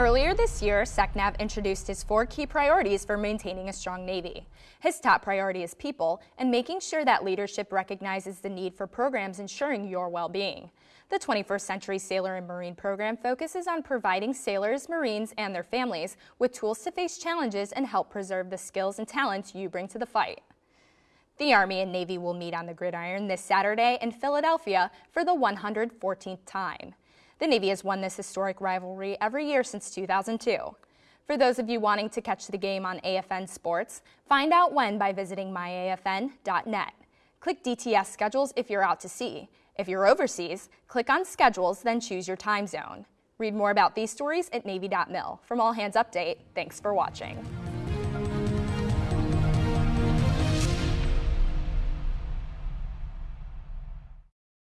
Earlier this year, SecNav introduced his four key priorities for maintaining a strong Navy. His top priority is people and making sure that leadership recognizes the need for programs ensuring your well-being. The 21st Century Sailor and Marine program focuses on providing sailors, Marines, and their families with tools to face challenges and help preserve the skills and talents you bring to the fight. The Army and Navy will meet on the gridiron this Saturday in Philadelphia for the 114th time. The Navy has won this historic rivalry every year since 2002. For those of you wanting to catch the game on AFN Sports, find out when by visiting myafn.net. Click DTS schedules if you're out to sea. If you're overseas, click on schedules, then choose your time zone. Read more about these stories at Navy.mil. From All Hands Update, thanks for watching.